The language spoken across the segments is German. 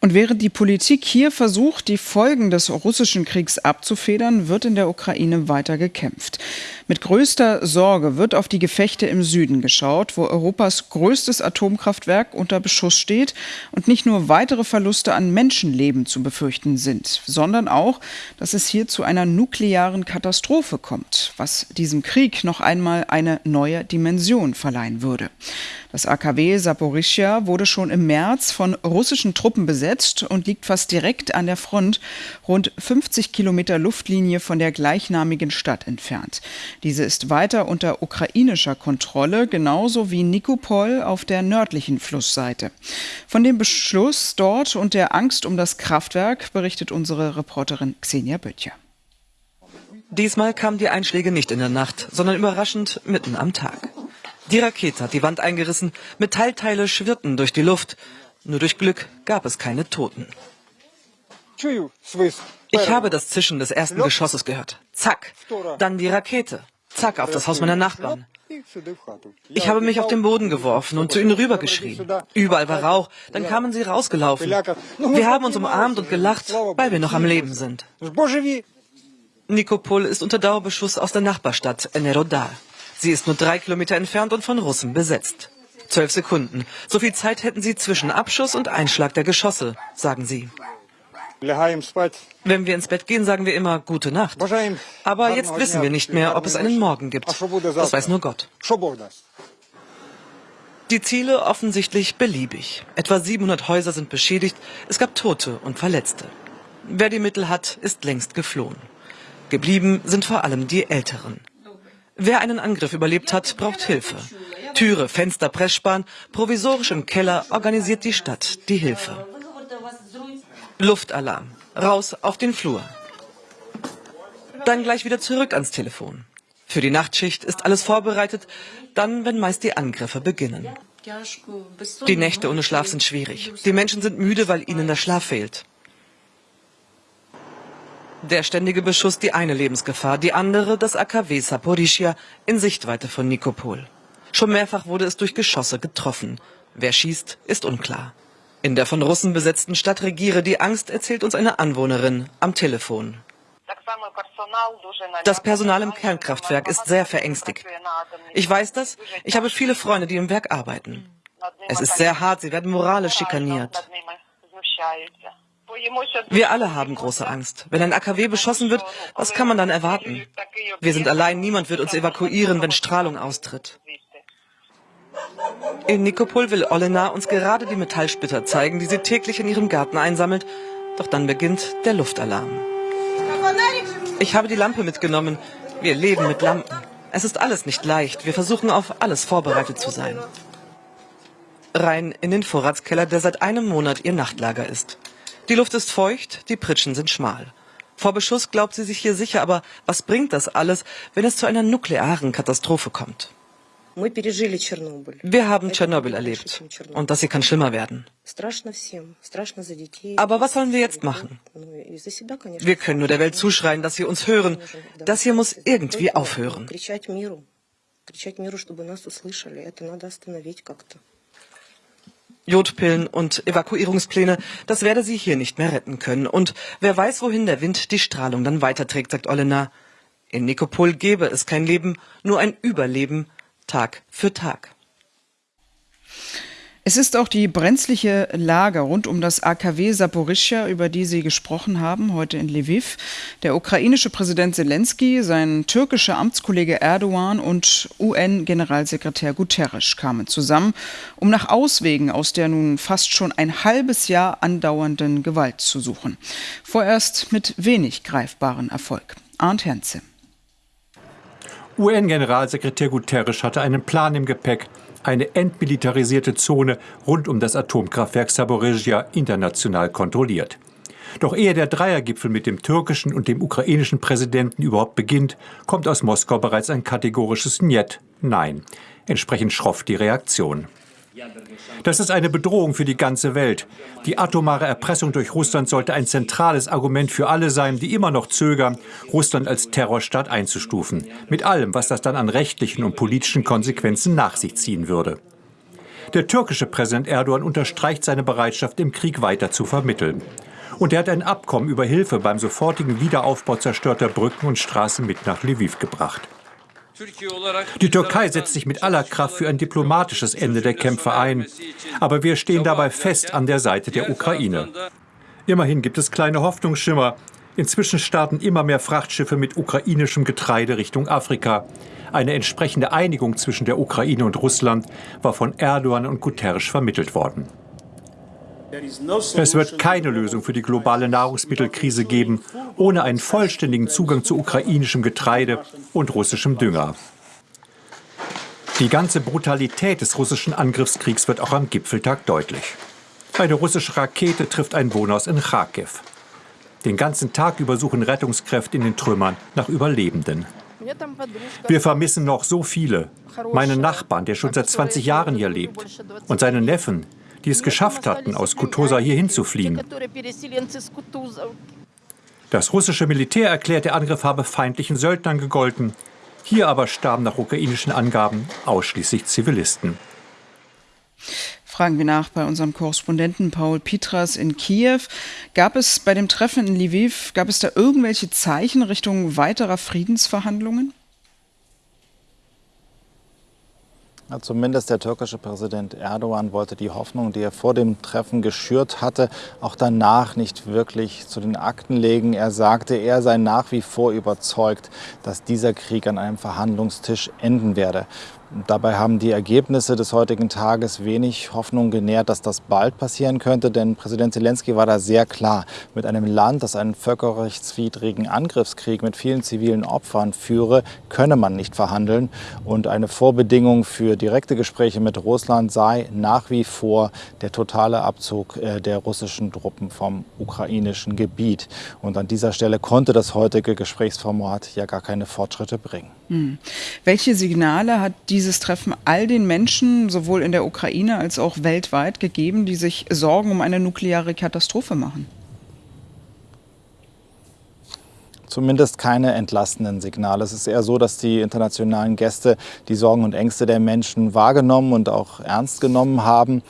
Und während die Politik hier versucht, die Folgen des russischen Kriegs abzufedern, wird in der Ukraine weiter gekämpft. Mit größter Sorge wird auf die Gefechte im Süden geschaut, wo Europas größtes Atomkraftwerk unter Beschuss steht und nicht nur weitere Verluste an Menschenleben zu befürchten sind, sondern auch, dass es hier zu einer nuklearen Katastrophe kommt, was diesem Krieg noch einmal eine neue Dimension verleihen würde. Das AKW Saporischia wurde schon im März von russischen Truppen besetzt und liegt fast direkt an der Front, rund 50 Kilometer Luftlinie von der gleichnamigen Stadt entfernt. Diese ist weiter unter ukrainischer Kontrolle, genauso wie Nikopol auf der nördlichen Flussseite. Von dem Beschluss dort und der Angst um das Kraftwerk berichtet unsere Reporterin Xenia Böttcher. Diesmal kamen die Einschläge nicht in der Nacht, sondern überraschend mitten am Tag. Die Rakete hat die Wand eingerissen, Metallteile schwirrten durch die Luft. Nur durch Glück gab es keine Toten. Ich habe das Zischen des ersten Geschosses gehört. Zack. Dann die Rakete. Zack, auf das Haus meiner Nachbarn. Ich habe mich auf den Boden geworfen und zu ihnen rübergeschrien. Überall war Rauch. Dann kamen sie rausgelaufen. Wir haben uns umarmt und gelacht, weil wir noch am Leben sind. Nikopol ist unter Dauerbeschuss aus der Nachbarstadt Enerodar. Sie ist nur drei Kilometer entfernt und von Russen besetzt. Zwölf Sekunden. So viel Zeit hätten sie zwischen Abschuss und Einschlag der Geschosse, sagen sie. Wenn wir ins Bett gehen, sagen wir immer gute Nacht. Aber jetzt wissen wir nicht mehr, ob es einen Morgen gibt. Das weiß nur Gott. Die Ziele offensichtlich beliebig. Etwa 700 Häuser sind beschädigt. Es gab Tote und Verletzte. Wer die Mittel hat, ist längst geflohen. Geblieben sind vor allem die Älteren. Wer einen Angriff überlebt hat, braucht Hilfe. Türe, Fenster, Pressspan, provisorisch im Keller organisiert die Stadt die Hilfe. Luftalarm. Raus auf den Flur. Dann gleich wieder zurück ans Telefon. Für die Nachtschicht ist alles vorbereitet, dann, wenn meist die Angriffe beginnen. Die Nächte ohne Schlaf sind schwierig. Die Menschen sind müde, weil ihnen der Schlaf fehlt. Der ständige Beschuss die eine Lebensgefahr, die andere das AKW Saporischia in Sichtweite von Nikopol. Schon mehrfach wurde es durch Geschosse getroffen. Wer schießt, ist unklar. In der von Russen besetzten Stadt regiere die Angst, erzählt uns eine Anwohnerin am Telefon. Das Personal im Kernkraftwerk ist sehr verängstigt. Ich weiß das, ich habe viele Freunde, die im Werk arbeiten. Es ist sehr hart, sie werden moralisch schikaniert. Wir alle haben große Angst. Wenn ein AKW beschossen wird, was kann man dann erwarten? Wir sind allein, niemand wird uns evakuieren, wenn Strahlung austritt. In Nikopol will Olena uns gerade die Metallsplitter zeigen, die sie täglich in ihrem Garten einsammelt. Doch dann beginnt der Luftalarm. Ich habe die Lampe mitgenommen. Wir leben mit Lampen. Es ist alles nicht leicht. Wir versuchen auf alles vorbereitet zu sein. Rein in den Vorratskeller, der seit einem Monat ihr Nachtlager ist. Die Luft ist feucht, die Pritschen sind schmal. Vor Beschuss glaubt sie sich hier sicher, aber was bringt das alles, wenn es zu einer nuklearen Katastrophe kommt? Wir haben Tschernobyl erlebt und das hier kann schlimmer werden. Aber was sollen wir jetzt machen? Wir können nur der Welt zuschreien, dass sie uns hören. Das hier muss irgendwie aufhören. Jodpillen und Evakuierungspläne, das werde sie hier nicht mehr retten können. Und wer weiß, wohin der Wind die Strahlung dann weiterträgt, sagt Olena. In Nikopol gäbe es kein Leben, nur ein Überleben, Tag für Tag. Es ist auch die brenzliche Lage rund um das AKW Saporischja, über die Sie gesprochen haben, heute in Lviv. Der ukrainische Präsident Zelensky, sein türkischer Amtskollege Erdogan und UN-Generalsekretär Guterres kamen zusammen, um nach Auswegen aus der nun fast schon ein halbes Jahr andauernden Gewalt zu suchen. Vorerst mit wenig greifbaren Erfolg. Arndt Hernze. UN-Generalsekretär Guterres hatte einen Plan im Gepäck, eine entmilitarisierte Zone rund um das Atomkraftwerk Saporizhia international kontrolliert. Doch ehe der Dreiergipfel mit dem türkischen und dem ukrainischen Präsidenten überhaupt beginnt, kommt aus Moskau bereits ein kategorisches Njet, Nein. Entsprechend schroff die Reaktion. Das ist eine Bedrohung für die ganze Welt. Die atomare Erpressung durch Russland sollte ein zentrales Argument für alle sein, die immer noch zögern, Russland als Terrorstaat einzustufen. Mit allem, was das dann an rechtlichen und politischen Konsequenzen nach sich ziehen würde. Der türkische Präsident Erdogan unterstreicht seine Bereitschaft, im Krieg weiter zu vermitteln. Und er hat ein Abkommen über Hilfe beim sofortigen Wiederaufbau zerstörter Brücken und Straßen mit nach Lviv gebracht. Die Türkei setzt sich mit aller Kraft für ein diplomatisches Ende der Kämpfe ein. Aber wir stehen dabei fest an der Seite der Ukraine. Immerhin gibt es kleine Hoffnungsschimmer. Inzwischen starten immer mehr Frachtschiffe mit ukrainischem Getreide Richtung Afrika. Eine entsprechende Einigung zwischen der Ukraine und Russland war von Erdogan und Guterres vermittelt worden. Es wird keine Lösung für die globale Nahrungsmittelkrise geben, ohne einen vollständigen Zugang zu ukrainischem Getreide und russischem Dünger. Die ganze Brutalität des russischen Angriffskriegs wird auch am Gipfeltag deutlich. Eine russische Rakete trifft ein Wohnhaus in Kharkiv. Den ganzen Tag über suchen Rettungskräfte in den Trümmern nach Überlebenden. Wir vermissen noch so viele. Meinen Nachbarn, der schon seit 20 Jahren hier lebt. Und seine Neffen, die es geschafft hatten, aus Kutosa hierhin zu fliehen. Das russische Militär erklärt, der Angriff habe feindlichen Söldnern gegolten. Hier aber starben nach ukrainischen Angaben ausschließlich Zivilisten. Fragen wir nach bei unserem Korrespondenten Paul Pitras in Kiew. Gab es bei dem Treffen in Lviv, gab es da irgendwelche Zeichen Richtung weiterer Friedensverhandlungen? Ja, zumindest der türkische Präsident Erdogan wollte die Hoffnung, die er vor dem Treffen geschürt hatte, auch danach nicht wirklich zu den Akten legen. Er sagte, er sei nach wie vor überzeugt, dass dieser Krieg an einem Verhandlungstisch enden werde. Dabei haben die Ergebnisse des heutigen Tages wenig Hoffnung genährt, dass das bald passieren könnte, denn Präsident Zelensky war da sehr klar. Mit einem Land, das einen völkerrechtswidrigen Angriffskrieg mit vielen zivilen Opfern führe, könne man nicht verhandeln. Und eine Vorbedingung für direkte Gespräche mit Russland sei nach wie vor der totale Abzug äh, der russischen Truppen vom ukrainischen Gebiet. Und an dieser Stelle konnte das heutige Gesprächsformat ja gar keine Fortschritte bringen. Hm. Welche Signale hat dieses Treffen all den Menschen, sowohl in der Ukraine als auch weltweit, gegeben, die sich Sorgen um eine nukleare Katastrophe machen? Zumindest keine entlastenden Signale. Es ist eher so, dass die internationalen Gäste die Sorgen und Ängste der Menschen wahrgenommen und auch ernst genommen haben.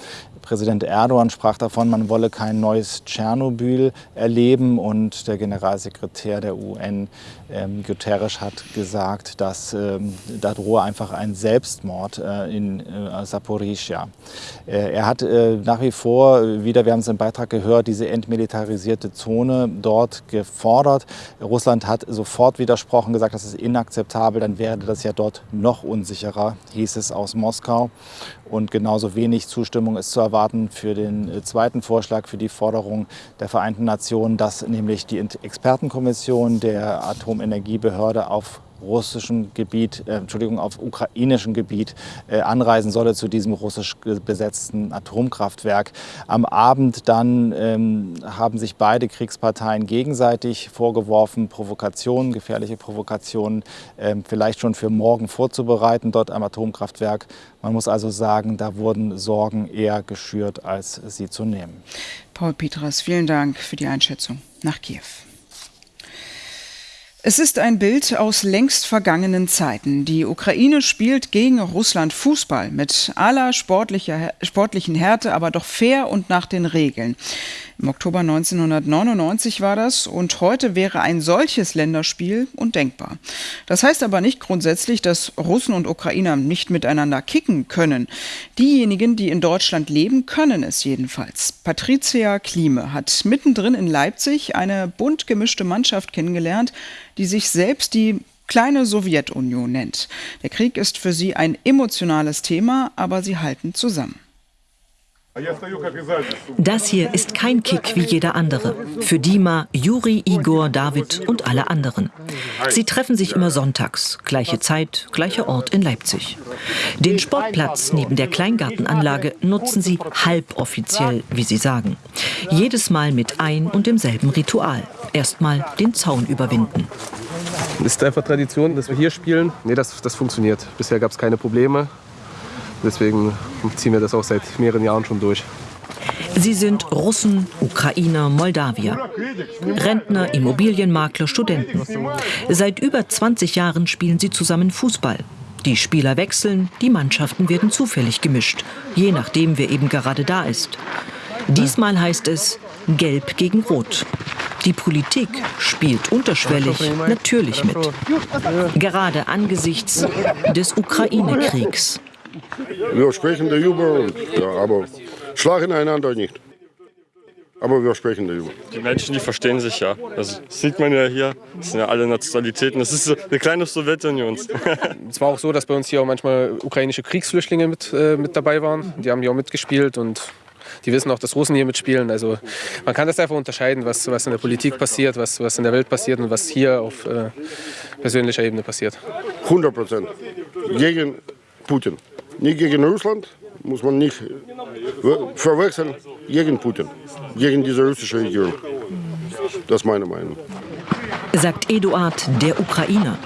Präsident Erdogan sprach davon, man wolle kein neues Tschernobyl erleben und der Generalsekretär der UN, ähm, Guterres, hat gesagt, dass ähm, da drohe einfach ein Selbstmord äh, in äh, Saporizhia. Äh, er hat äh, nach wie vor, wieder, wir haben es im Beitrag gehört, diese entmilitarisierte Zone dort gefordert. Russland hat sofort widersprochen, gesagt, das ist inakzeptabel, dann werde das ja dort noch unsicherer, hieß es aus Moskau. Und genauso wenig Zustimmung ist zu erwarten für den äh, zweiten Vorschlag, für die Forderung der Vereinten Nationen, dass nämlich die Expertenkommission der Atomenergiebehörde auf russischem Gebiet, äh, Entschuldigung, auf ukrainischem Gebiet äh, anreisen solle zu diesem russisch besetzten Atomkraftwerk. Am Abend dann ähm, haben sich beide Kriegsparteien gegenseitig vorgeworfen, Provokationen, gefährliche Provokationen äh, vielleicht schon für morgen vorzubereiten dort am Atomkraftwerk. Man muss also sagen, da wurden Sorgen eher geschürt, als sie zu nehmen. Paul Petras, vielen Dank für die Einschätzung nach Kiew. Es ist ein Bild aus längst vergangenen Zeiten. Die Ukraine spielt gegen Russland Fußball mit aller sportlicher, sportlichen Härte, aber doch fair und nach den Regeln. Im Oktober 1999 war das und heute wäre ein solches Länderspiel undenkbar. Das heißt aber nicht grundsätzlich, dass Russen und Ukrainer nicht miteinander kicken können. Diejenigen, die in Deutschland leben, können es jedenfalls. Patricia Klime hat mittendrin in Leipzig eine bunt gemischte Mannschaft kennengelernt, die sich selbst die kleine Sowjetunion nennt. Der Krieg ist für sie ein emotionales Thema, aber sie halten zusammen. Das hier ist kein Kick wie jeder andere. Für Dima, Juri, Igor, David und alle anderen. Sie treffen sich immer sonntags. Gleiche Zeit, gleicher Ort in Leipzig. Den Sportplatz neben der Kleingartenanlage nutzen sie halboffiziell, wie sie sagen. Jedes Mal mit ein und demselben Ritual. Erstmal den Zaun überwinden. Es ist einfach Tradition, dass wir hier spielen. Nee, das, das funktioniert. Bisher gab es keine Probleme. Deswegen ziehen wir das auch seit mehreren Jahren schon durch. Sie sind Russen, Ukrainer, Moldawier. Rentner, Immobilienmakler, Studenten. Seit über 20 Jahren spielen sie zusammen Fußball. Die Spieler wechseln, die Mannschaften werden zufällig gemischt, je nachdem, wer eben gerade da ist. Diesmal heißt es Gelb gegen Rot. Die Politik spielt unterschwellig natürlich mit. Gerade angesichts des Ukraine-Kriegs. Wir sprechen darüber, ja, aber schlagen einander nicht. Aber wir sprechen darüber. Die Menschen, die verstehen sich ja. Das sieht man ja hier. Das sind ja alle Nationalitäten. Das ist eine kleine Sowjetunion. es war auch so, dass bei uns hier auch manchmal ukrainische Kriegsflüchtlinge mit, äh, mit dabei waren. Die haben hier auch mitgespielt und die wissen auch, dass Russen hier mitspielen. Also man kann das einfach unterscheiden, was, was in der Politik passiert, was, was in der Welt passiert und was hier auf äh, persönlicher Ebene passiert. 100 Prozent. Gegen Putin. Nicht gegen Russland, muss man nicht verwechseln, gegen Putin, gegen diese russische Regierung. Das ist meine Meinung. Sagt Eduard, der Ukrainer.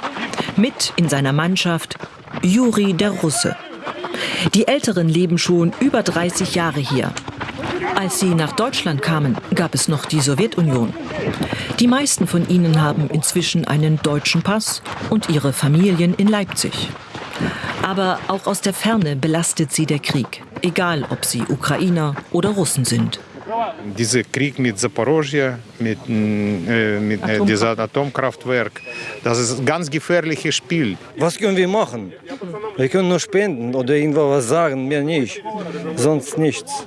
Mit in seiner Mannschaft Juri, der Russe. Die Älteren leben schon über 30 Jahre hier. Als sie nach Deutschland kamen, gab es noch die Sowjetunion. Die meisten von ihnen haben inzwischen einen deutschen Pass und ihre Familien in Leipzig. Aber auch aus der Ferne belastet sie der Krieg, egal ob sie Ukrainer oder Russen sind. Dieser Krieg mit Zaporozhye, mit, äh, mit äh, diesem Atomkraftwerk, das ist ein ganz gefährliches Spiel. Was können wir machen? Wir können nur spenden oder irgendwas sagen, mehr nicht. Sonst nichts.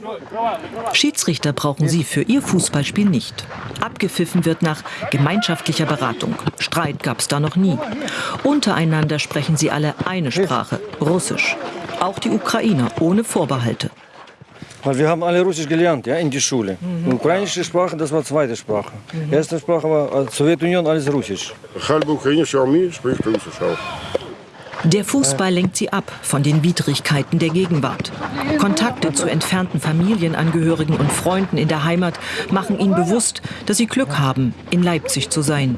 Schiedsrichter brauchen sie für ihr Fußballspiel nicht. Abgepfiffen wird nach gemeinschaftlicher Beratung. Streit gab es da noch nie. Untereinander sprechen sie alle eine Sprache, Russisch. Auch die Ukrainer ohne Vorbehalte. Weil wir haben alle Russisch gelernt, ja, in der Schule. Mhm. Ukrainische Sprache, das war zweite Sprache. Mhm. Erste Sprache war Sowjetunion, alles Russisch. Halbe ukrainische Armee spricht Russisch auch. Der Fußball lenkt sie ab von den Widrigkeiten der Gegenwart. Kontakte zu entfernten Familienangehörigen und Freunden in der Heimat machen ihnen bewusst, dass sie Glück haben, in Leipzig zu sein,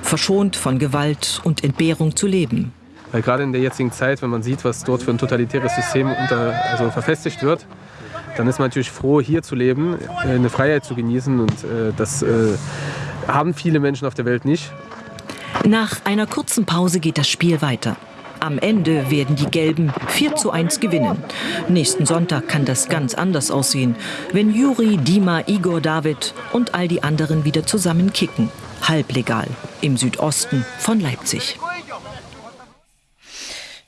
verschont von Gewalt und Entbehrung zu leben. Weil gerade in der jetzigen Zeit, wenn man sieht, was dort für ein totalitäres System unter, also verfestigt wird, dann ist man natürlich froh, hier zu leben, äh, eine Freiheit zu genießen. Und äh, das äh, haben viele Menschen auf der Welt nicht. Nach einer kurzen Pause geht das Spiel weiter. Am Ende werden die Gelben 4 zu 1 gewinnen. Nächsten Sonntag kann das ganz anders aussehen, wenn Juri, Dima, Igor, David und all die anderen wieder zusammen kicken. Halblegal im Südosten von Leipzig.